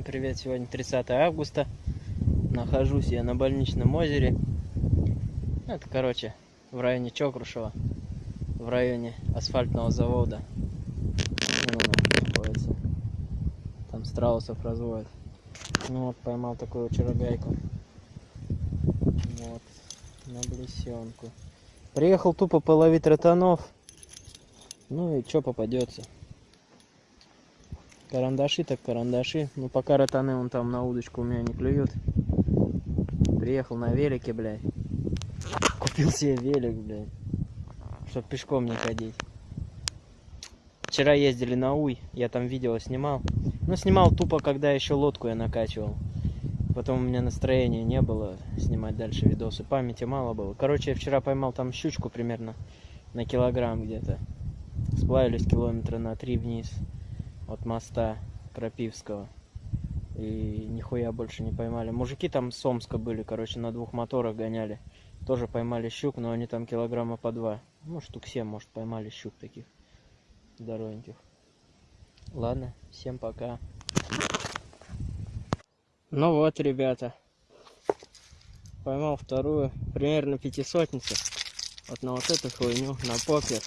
Всем привет! Сегодня 30 августа. Нахожусь я на больничном озере. Это, короче, в районе Чокрушева. В районе асфальтного завода. Находится. Там страусов разводят. Ну вот, поймал такую чарогайку. Вот, на блесенку. Приехал тупо половить ротанов. Ну и что попадется. Карандаши так карандаши. Ну пока ротаны он там на удочку у меня не клюют. Приехал на велике, блядь. Купил себе велик, блядь. Чтоб пешком не ходить. Вчера ездили на Уй, я там видео снимал. Ну, снимал тупо, когда еще лодку я накачивал. Потом у меня настроения не было снимать дальше видосы. Памяти мало было. Короче, я вчера поймал там щучку примерно на килограмм где-то. Сплавились километра на три вниз от моста Крапивского. И нихуя больше не поймали. Мужики там с Омска были, короче, на двух моторах гоняли. Тоже поймали щук, но они там килограмма по два. Ну, штук семь, может, поймали щук таких здоровеньких. Ладно, всем пока. Ну вот, ребята. Поймал вторую, примерно пятисотницу. Вот на вот эту хуйню, на покер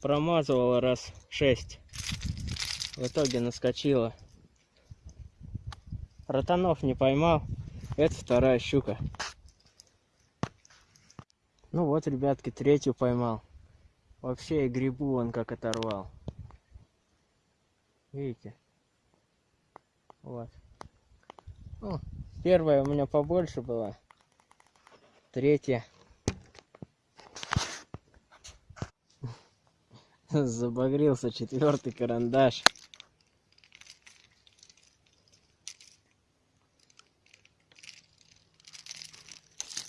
промазывала раз шесть. В итоге наскочила. Ротанов не поймал. Это вторая щука. Ну вот, ребятки, третью поймал. Вообще и грибу он как оторвал. Видите? Вот. Ну, первая у меня побольше была. Третья Забагрился четвертый карандаш.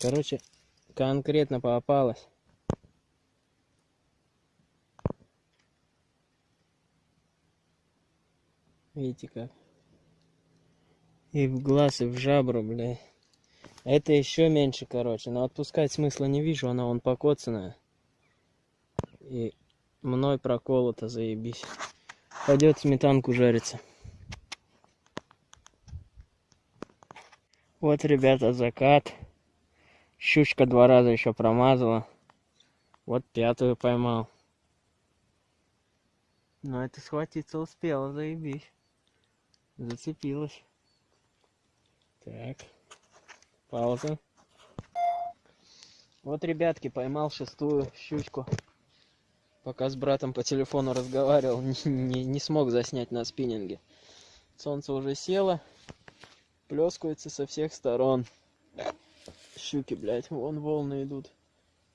Короче, конкретно попалась. Видите как? И в глаз, и в жабру, бля. Это еще меньше, короче. Но отпускать смысла не вижу, она вон покоцанная. И мной проколото, заебись. Пойдет сметанку жариться. Вот, ребята, закат. Щучка два раза еще промазала. Вот пятую поймал. Но это схватиться успела, заебись. Зацепилась. Так. Пауза. Вот, ребятки, поймал шестую щучку пока с братом по телефону разговаривал, не, не, смог заснять на спиннинге. Солнце уже село, плескается со всех сторон. Щуки, блядь, вон волны идут.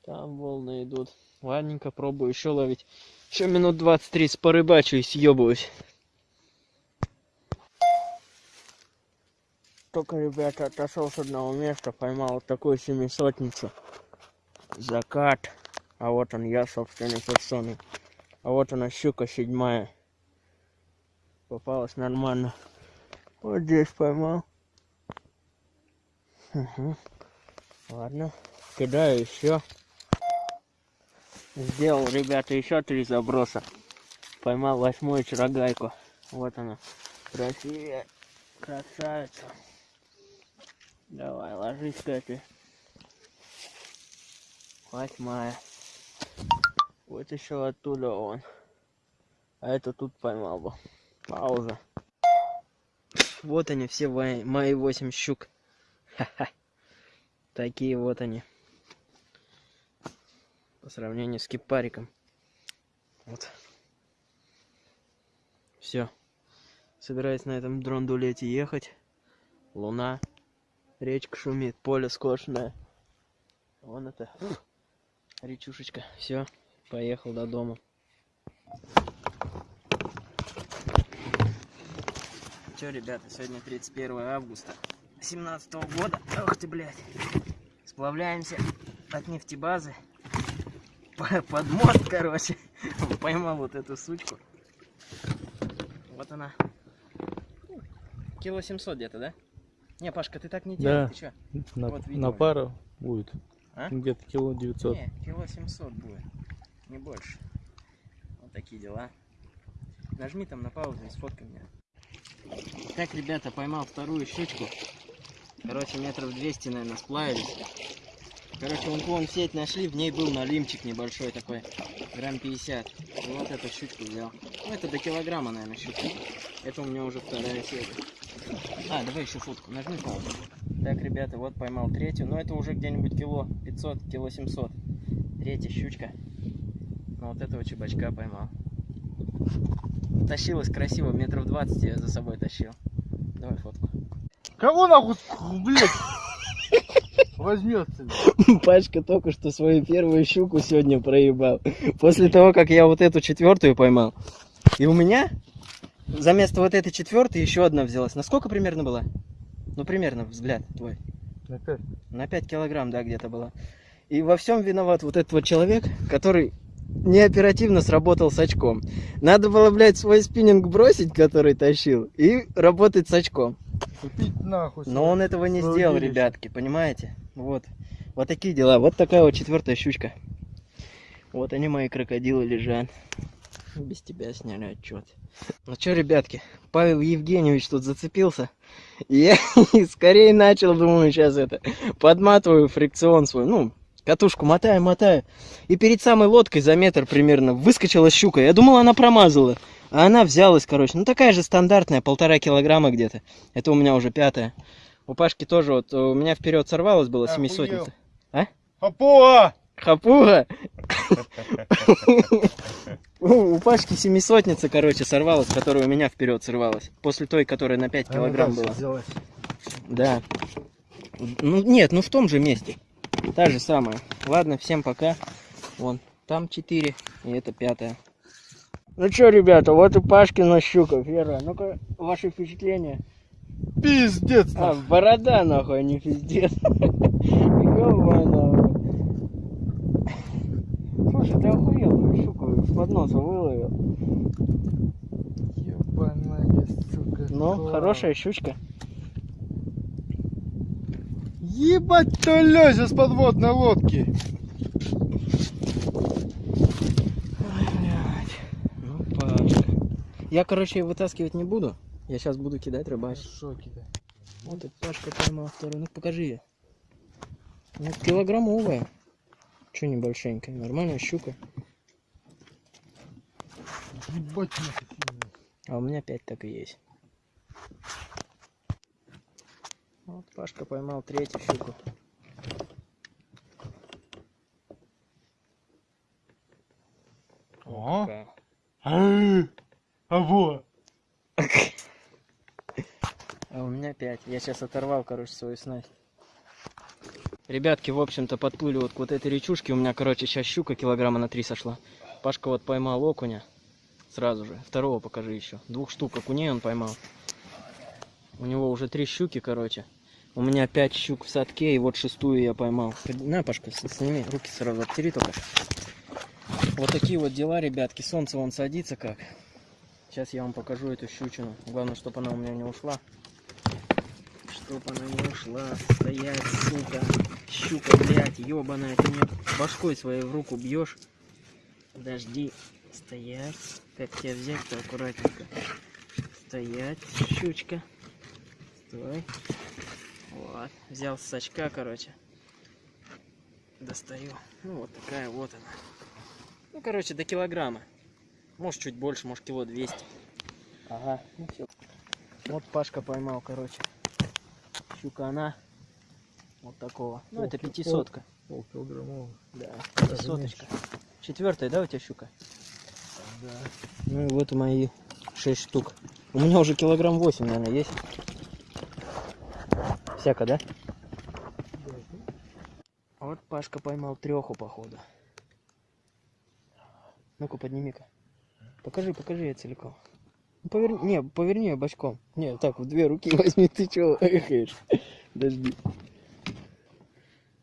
Там волны идут. Ладненько, пробую еще ловить. Еще минут 20-30 порыбачу и съебываюсь. Только, ребята, отошел с одного места, поймал вот такую семисотницу. Закат. А вот он я собственной персоной. А вот она щука седьмая. Попалась нормально. Вот здесь поймал. Угу. Ладно. Кидаю еще. Сделал, ребята, еще три заброса. Поймал восьмую чарогайку. Вот она. Красивая. Красавица. Давай, ложись, Катя. Восьмая. Еще оттуда он. А это тут поймал бы. Пауза. Вот они, все мои восемь щук. Ха-ха. Такие вот они. По сравнению с кипариком. Вот. Все. Собираюсь на этом дрондулете ехать. Луна. Речка шумит, поле скошенное. Вон это. Речушечка. Все поехал до дома. Че, ребята, сегодня 31 августа 17 -го года. Ох ты, блядь. Сплавляемся от нефтебазы под мост, короче. Поймал вот эту сучку. Вот она. Кило 700 где-то, да? Не, Пашка, ты так не делай, да. ты чё? На, вот, на пару будет. А? Где-то кило 900. Не, кило 700 будет не больше. Вот такие дела. Нажми там на паузу и сфоткай меня. Так, ребята, поймал вторую щучку. Короче, метров 200, наверное, сплавились. Короче, вон вон сеть нашли, в ней был налимчик небольшой такой, грамм 50. И вот эту щучку взял. Ну, это до килограмма, наверное, щучка. Это у меня уже вторая сеть. А, давай еще фотку, нажми паузу. Так, ребята, вот поймал третью. Но это уже где-нибудь кило 500, кило 700. Третья щучка. Ну, вот этого чебачка поймал. Тащилась красиво, метров 20 я за собой тащил. Давай фотку. Кого нахуй, блядь, возьмется? Пашка только что свою первую щуку сегодня проебал. После того, как я вот эту четвертую поймал. И у меня за место вот этой четвертой еще одна взялась. На сколько примерно была? Ну, примерно, взгляд твой. Опять. На 5 килограмм, да, где-то была. И во всем виноват вот этот вот человек, который неоперативно сработал с очком. Надо было, блядь, свой спиннинг бросить, который тащил, и работать с очком. Купить нахуй. Но он этого не сделал, удилище. ребятки, понимаете? Вот. Вот такие дела. Вот такая вот четвертая щучка. Вот они, мои крокодилы, лежат. Без тебя сняли отчет. Ну что, ребятки, Павел Евгеньевич тут зацепился. И я скорее начал, думаю, сейчас это, подматываю фрикцион свой, ну, катушку мотаю, мотаю. И перед самой лодкой за метр примерно выскочила щука. Я думал, она промазала. А она взялась, короче. Ну, такая же стандартная, полтора килограмма где-то. Это у меня уже пятая. У Пашки тоже вот, у меня вперед сорвалась была Охуел. семисотница. Хапуа! Хапуга. У Пашки семисотница, короче, сорвалась, которая у меня вперед сорвалась. После той, которая на 5 килограмм была. Да. Ну, нет, ну в том же месте. Та же самая. Ладно, всем пока. Вон, там 4, и это пятая. Ну что, ребята, вот и Пашкина щука. Вера, ну-ка, ваши впечатления? Пиздец А, борода, нахуй, а не пиздец. Слушай, ты охуел, ну, щуку из-под носа выловил. Ебаная сука. Ну, хорошая щучка. Ебать, кто лезет с подводной лодки. Ну. Я, короче, вытаскивать не буду. Я сейчас буду кидать рыбачить. шоке, да. Вот и Пашка поймал вторую. Ну, покажи ее. Ну, килограммовая. Че небольшенькая. Нормальная щука. Ебать. А у меня 5 так и есть. Вот Пашка поймал третью щуку. О, а, а во. А у меня 5. Я сейчас оторвал, короче, свою снасть. Ребятки, в общем-то, подплыли вот к вот этой речушке. У меня, короче, сейчас щука килограмма на 3 сошла. Пашка вот поймал окуня. Сразу же. Второго покажи еще. Двух штук окуней он поймал. У него уже три щуки, короче. У меня пять щук в садке, и вот шестую я поймал. На, Пашка, сними, руки сразу обтери только. Вот такие вот дела, ребятки. Солнце вон садится как. Сейчас я вам покажу эту щучину. Главное, чтобы она у меня не ушла. Чтоб она не ушла. Стоять, сука. Щука, блядь, ебаная. Ты мне башкой своей в руку бьешь. Подожди. Стоять. Как тебя взять-то аккуратненько. Стоять, щучка. Стой. Вот. Взял с сачка, короче. Достаю. Ну, вот такая вот она. Ну, короче, до килограмма. Может, чуть больше, может, кило 200. Ага, ну все. Вот Пашка поймал, короче. Щука она. Вот такого. Ну, это Полки- пятисотка. Полкилограммовый. Да, Даже пятисоточка. Четвертая, да, у тебя щука? Да. Ну и вот мои 6 штук. У меня уже килограмм 8, наверное, есть. Всяко, да? Вот Пашка поймал треху, походу. Ну-ка, подними-ка. Покажи, покажи я целиком. Ну, поверни, не, поверни ее бочком. Не, так, в две руки возьми, ты чего эхаешь? Подожди.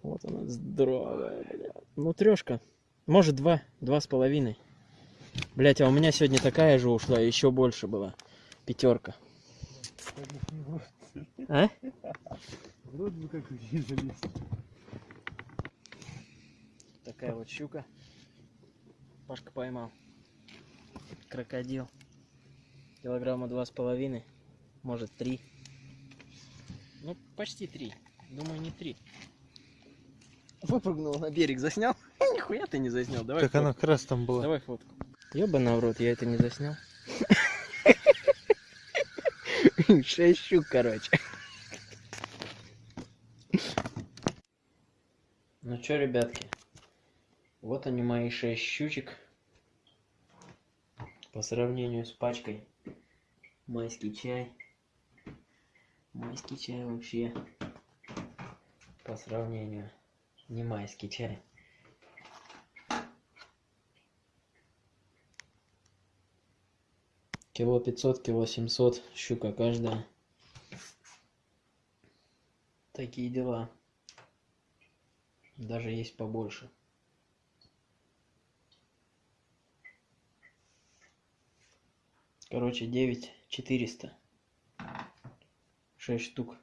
Вот она, здоровая, бля. Ну, трешка. Может, два, два с половиной. Блять, а у меня сегодня такая же ушла, еще больше была. Пятерка. А? Вроде бы как не залезть. Такая вот щука. Пашка поймал. Крокодил. Килограмма два с половиной, может три. Ну, почти три. Думаю, не три. Выпрыгнул на берег, заснял? Нихуя ты не заснял. Давай Так она как раз там была. Давай фотку. Ёбаный в рот, я это не заснял. Шесть щук, короче. Чё, ребятки, вот они мои шесть щучек. По сравнению с пачкой майский чай. Майский чай вообще. По сравнению. Не майский чай. Кило 500, кило 700, щука каждая. Такие дела. Даже есть побольше. Короче, 9 400. 6 штук.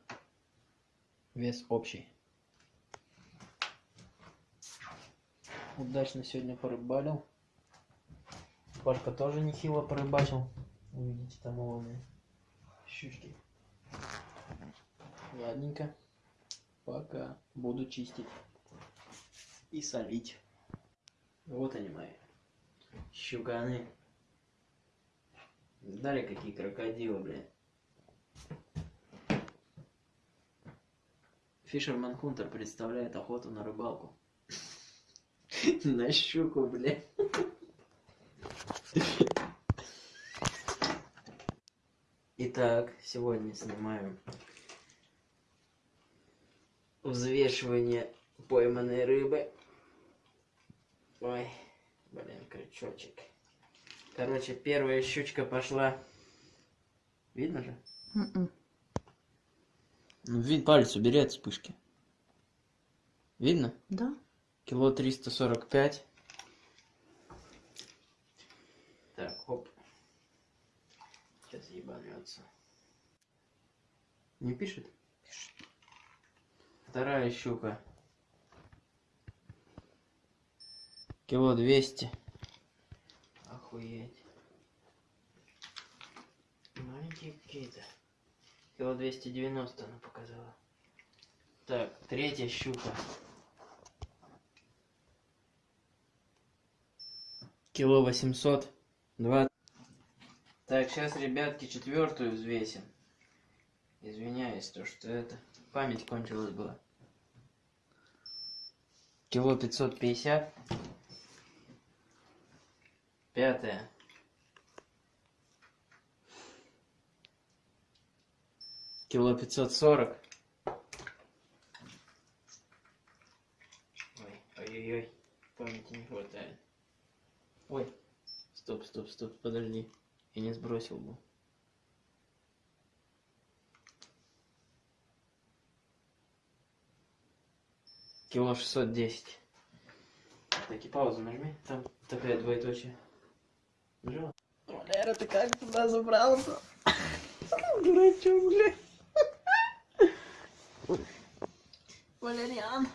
Вес общий. Удачно сегодня порыбалил. Пашка тоже нехило порыбачил. Увидите там уловные щучки. Ладненько. Пока. Буду чистить. И солить. Вот они мои. Щуканы. Дали какие крокодилы, блин. Фишерман Хунтер представляет охоту на рыбалку. На щуку, блин. Итак, сегодня снимаем взвешивание пойманной рыбы. Ой, блин, крючочек. Короче, первая щучка пошла. Видно же? Мгм. Ну, вид палец убери от вспышки. Видно? Да? Кило 345. Так, хоп. Сейчас ебанется. Не пишет? Пишет. Вторая щука. Кило 200. Охуеть. Маленькие какие-то. Кило 290 она показала. Так, третья щука. Кило 800. Два. Так, сейчас, ребятки, четвертую взвесим. Извиняюсь, то что это память кончилась была. Кило 550. Пятая. Кило 540. Ой, ой-ой-ой, памяти не хватает. Ой, стоп, стоп, стоп, подожди. Я не сбросил бы. Кило 610. Так, и паузу нажми. Там такая двоеточие. Валера, ты как туда забрался? Дурачок, бля. Валериан,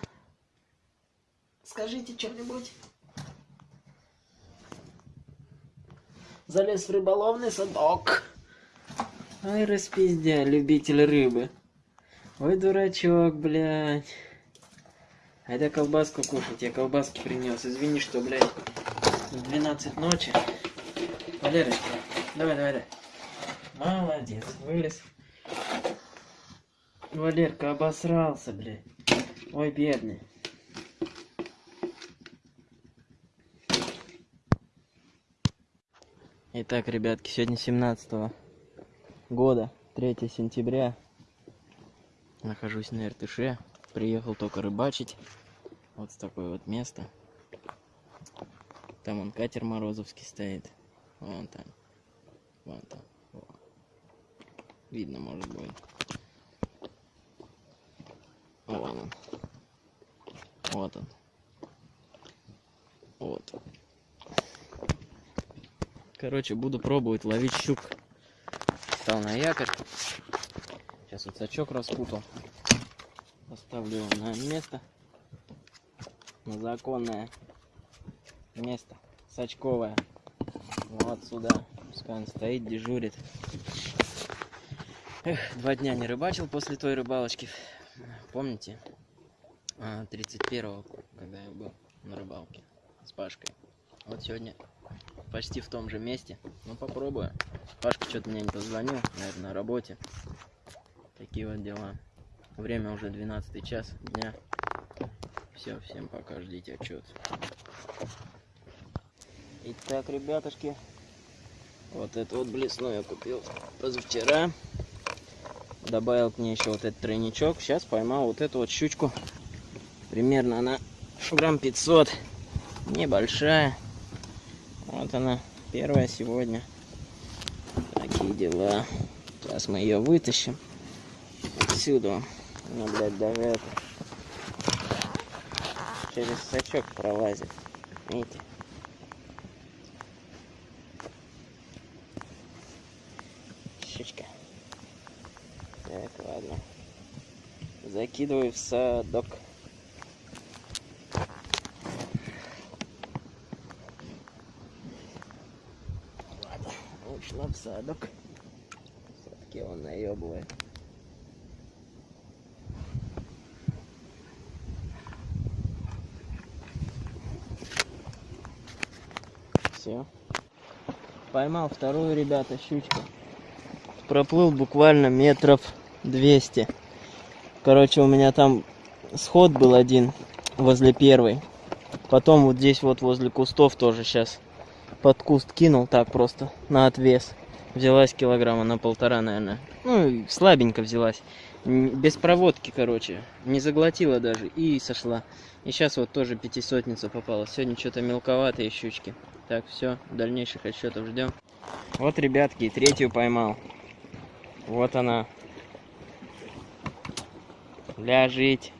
скажите что-нибудь. Залез в рыболовный садок. Ай, распиздя, любитель рыбы. Ой, дурачок, блядь. Айда колбаску кушать, я колбаски принес. Извини, что, блядь, в 12 ночи. Валерочка, давай, давай, давай. Молодец, вылез. Валерка обосрался, блядь. Ой, бедный. Итак, ребятки, сегодня 17 года, 3 сентября. Нахожусь на Иртыше. Приехал только рыбачить. Вот с такое вот место. Там он катер Морозовский стоит. Вон там. Вон там. Во. Видно, может будет. Вон он. Вот он. Вот. Короче, буду пробовать ловить щук. Стал на якорь. Сейчас вот сачок распутал. Поставлю его на место. На законное место. Сачковое. Вот сюда Скан стоит, дежурит. Эх, два дня не рыбачил после той рыбалочки. Помните? А, 31-го, когда я был на рыбалке с Пашкой. Вот сегодня почти в том же месте. Ну, попробую. Пашка что-то мне не позвонил, наверное, на работе. Такие вот дела. Время уже 12 час дня. Все, всем пока, ждите отчет. Итак, ребятушки, вот это вот блесну я купил позавчера. Добавил к ней еще вот этот тройничок. Сейчас поймал вот эту вот щучку. Примерно она грамм 500. Небольшая. Вот она, первая сегодня. Такие дела. Сейчас мы ее вытащим. Отсюда. Ну, блядь, даже это. Через сачок пролазит. Видите? Щучка. Так, ладно. Закидываю в садок. Ладно, ушла в садок. Все-таки он наебывает. Все. Поймал вторую, ребята, щучку. Проплыл буквально метров 200. Короче, у меня там сход был один возле первой. Потом вот здесь вот возле кустов тоже сейчас под куст кинул так просто на отвес. Взялась килограмма на полтора, наверное. Ну, слабенько взялась. Без проводки, короче. Не заглотила даже и сошла. И сейчас вот тоже пятисотница попала. Сегодня что-то мелковатые щучки. Так, все, дальнейших отчетов ждем. Вот, ребятки, третью поймал. Вот она. Ляжить.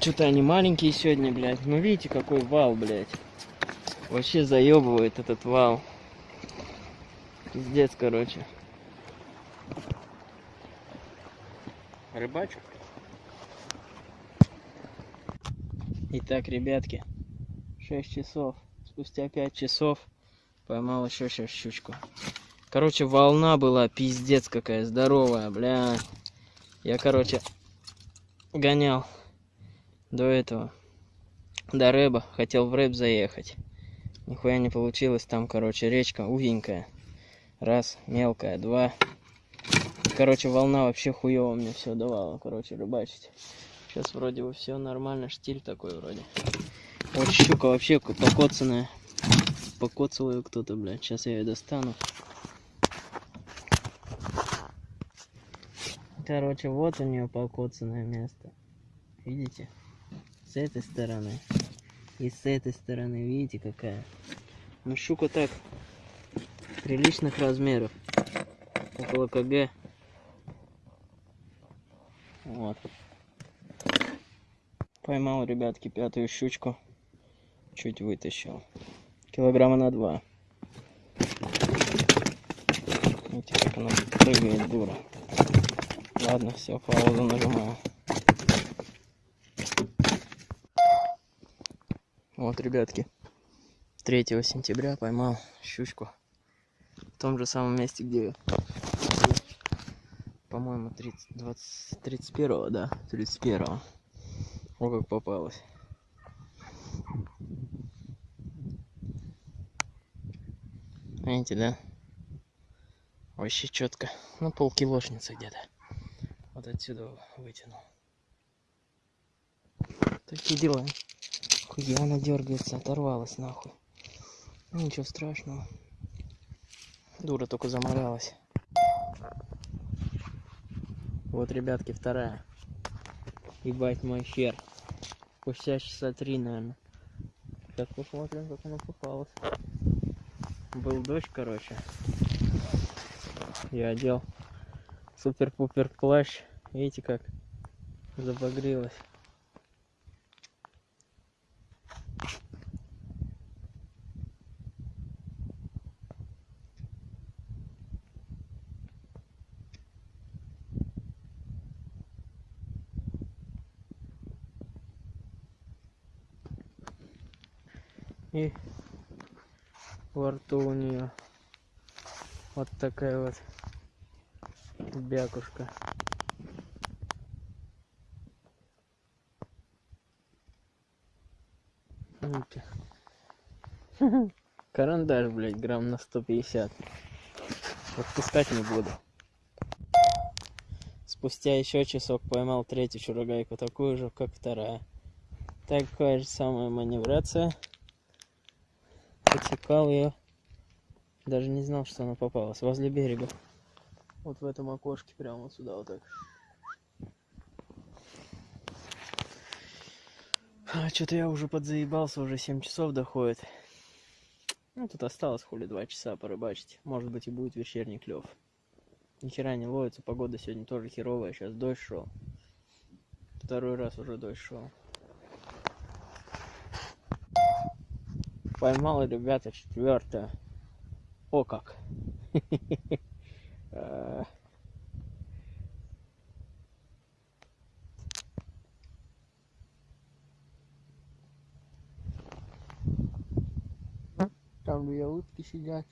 Что-то они маленькие сегодня, блядь. Ну видите, какой вал, блядь. Вообще заебывает этот вал. Пиздец, короче. Рыбачу. Итак, ребятки, 6 часов. Спустя 5 часов поймал еще сейчас щучку. Короче, волна была пиздец какая здоровая, бля. Я, короче, гонял до этого, до рэба. Хотел в рэб заехать. Нихуя не получилось. Там, короче, речка узенькая. Раз, мелкая, два. Короче, волна вообще хуево мне все давала, короче, рыбачить. Сейчас вроде бы все нормально, штиль такой вроде. Вот щука вообще ко- покоцанная. Покоцал ее кто-то, блядь. Сейчас я ее достану. Короче, вот у нее покоцанное место. Видите? С этой стороны. И с этой стороны, видите, какая. Ну, щука так. Приличных размеров. Около КГ. Вот. Поймал, ребятки, пятую щучку. Чуть вытащил. Килограмма на два. Видите, как она прыгает, дура. Ладно, все, паузу нажимаю. Вот, ребятки, 3 сентября поймал щучку. В том же самом месте, где, по-моему, 30, 20, 31, да, 31. О, как попалась. Видите, да? Вообще четко. Ну, полкилошницы где-то. Вот отсюда вытянул. Такие дела. Хуя она дергается, оторвалась нахуй. Ну, ничего страшного. Дура только заморалась. Вот, ребятки, вторая. Ебать мой хер. Спустя часа три, наверное. Сейчас посмотрим, как она попалась. Был дождь, короче. Я одел супер-пупер плащ. Видите, как забагрилась. И во рту у нее вот такая вот бякушка. Карандаш, блядь, грамм на 150. Отпускать не буду. Спустя еще часок поймал третью чурагайку, такую же, как вторая. Такая же самая маневрация. Подсекал ее. Даже не знал, что она попалась. Возле берега. Вот в этом окошке, прямо вот сюда вот так. А, Что-то я уже подзаебался, уже 7 часов доходит. Ну, тут осталось хули 2 часа порыбачить. Может быть и будет вечерний клев. Ни хера не ловится, погода сегодня тоже херовая, сейчас дождь шел. Второй раз уже дождь шел. Поймал, ребята, четвертое. О как. Там две утки сидят.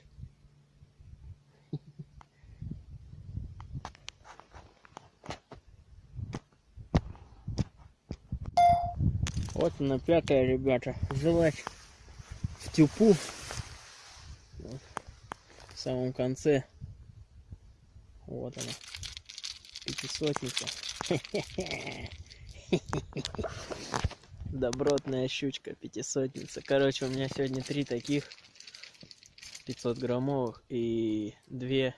Вот она пятая, ребята. Взялась в тюпу. Вот. В самом конце. Вот она. Пятисотница. Добротная щучка, пятисотница. Короче, у меня сегодня три таких 500 граммовых и две,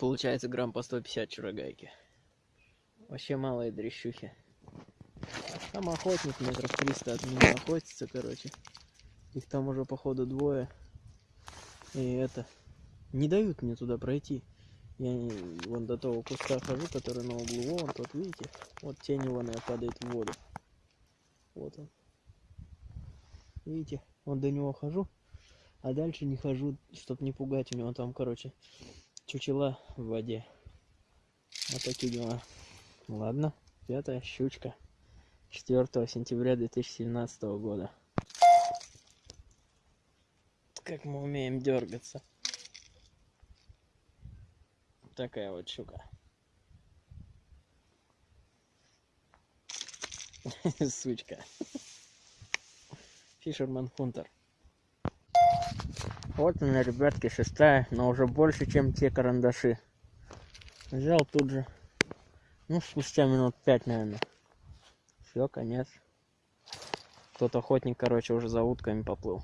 получается, грамм по 150 чурагайки. Вообще малые дрещухи. Там охотник метров 300 от меня охотится, короче. Их там уже, походу, двое. И это... Не дают мне туда пройти. Я не- вон до того куста хожу, который на углу. Вон тот, видите? Вот тень его падает в воду. Вот он. Видите? Вот до него хожу. А дальше не хожу, чтобы не пугать. У него там, короче, чучела в воде. Вот такие дела. Ладно, пятая щучка. 4 сентября 2017 года. Как мы умеем дергаться. Такая вот щука. Сучка. Фишерман Хунтер. Вот она, ребятки, шестая, но уже больше, чем те карандаши. Взял тут же. Ну, спустя минут пять, наверное. Все, конец. Тот охотник, короче, уже за утками поплыл.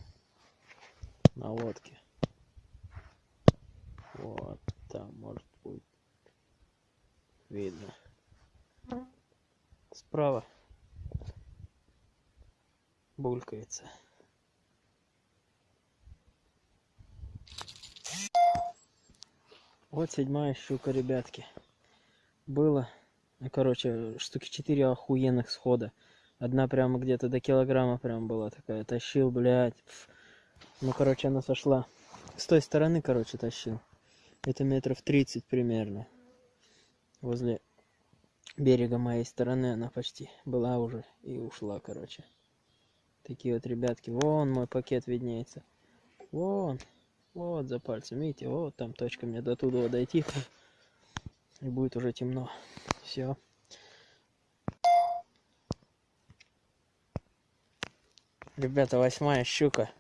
На лодке. Вот там, может, видно. Справа булькается. Вот седьмая щука, ребятки. Было, ну, короче, штуки четыре охуенных схода. Одна прямо где-то до килограмма прям была такая. Тащил, блядь. Ну, короче, она сошла. С той стороны, короче, тащил. Это метров 30 примерно. Возле берега моей стороны она почти была уже и ушла, короче. Такие вот ребятки. Вон мой пакет виднеется. Вон. Вот за пальцем, видите, вот там точка мне до туда дойти. И будет уже темно. Все. Ребята, восьмая щука.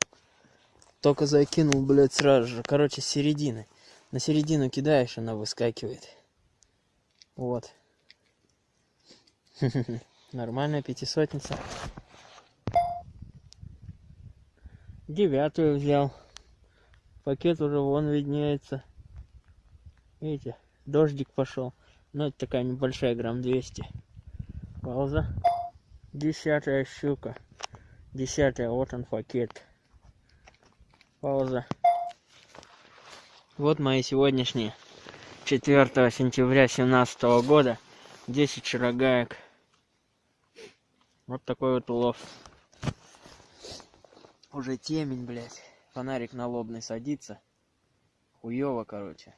Только закинул, блядь, сразу же. Короче, середины. На середину кидаешь, она выскакивает. Вот. Нормальная пятисотница. Девятую взял. Пакет уже вон виднеется. Видите, дождик пошел. Ну, это такая небольшая, грамм 200. Пауза. Десятая щука. Десятая, вот он пакет. Пауза. Вот мои сегодняшние. 4 сентября 2017 года. 10 шарогаек. Вот такой вот улов. Уже темень, блядь. Фонарик на лобный садится. Хуёво, короче.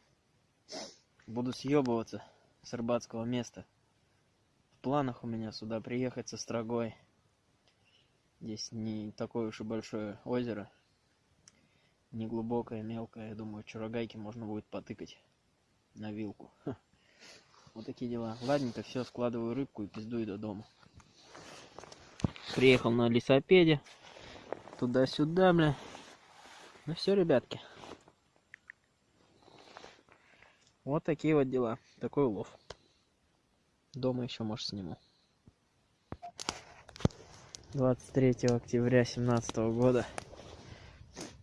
Буду съебываться с рыбацкого места. В планах у меня сюда приехать со строгой. Здесь не такое уж и большое озеро. Не глубокое, мелкое. Я думаю, чурагайки можно будет потыкать на вилку. Ха. Вот такие дела. Ладненько, все, складываю рыбку и пиздую до дома. Приехал на лесопеде. Туда-сюда, бля. Ну все, ребятки. Вот такие вот дела. Такой улов. Дома еще, может, сниму. 23 октября 2017 года.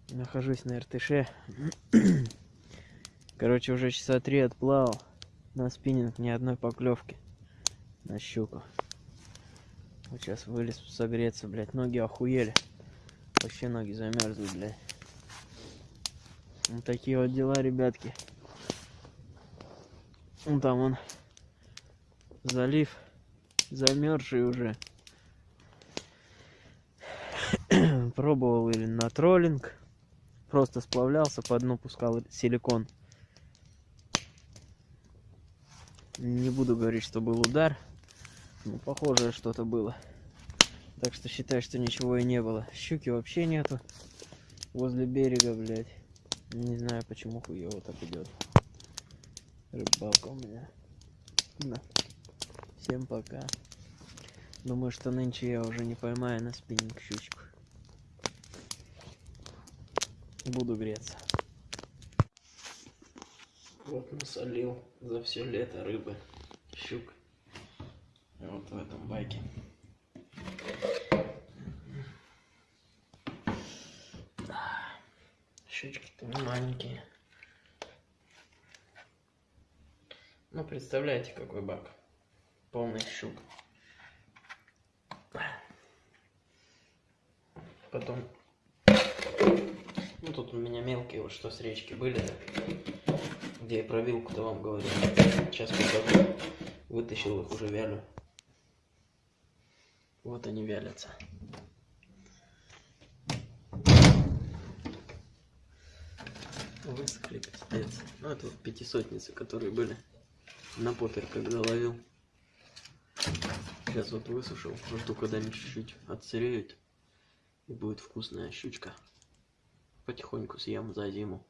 Нахожусь на Иртыше. Короче, уже часа три отплавал. На спиннинг ни одной поклевки. На щуку. Вот сейчас вылез согреться, блядь. Ноги охуели. Вообще ноги замерзли, блядь. Вот такие вот дела, ребятки. Вон там он залив замерзший уже. Пробовал или на троллинг. Просто сплавлялся, по дну пускал силикон. Не буду говорить, что был удар. Ну, похожее что-то было. Так что считай, что ничего и не было. Щуки вообще нету. Возле берега, блядь. Не знаю, почему хуево так идет. Рыбалка у меня. Да. Всем пока. Думаю, что нынче я уже не поймаю на спиннинг щучку. Буду греться. Вот насолил за все лето рыбы, щук. Вот в этом байке. Щучки-то маленькие. Ну, представляете, какой бак. Полный щук. Потом... Ну, тут у меня мелкие, вот что с речки были. Где я про вилку-то вам говорил. Сейчас покажу. Вытащил их уже вялю. Вот они вялятся. Высохли пиздец. Ну, это вот пятисотницы, которые были на попер, когда ловил. Сейчас вот высушил. Жду, когда они чуть-чуть отсыреют. И будет вкусная щучка. Потихоньку съем за зиму.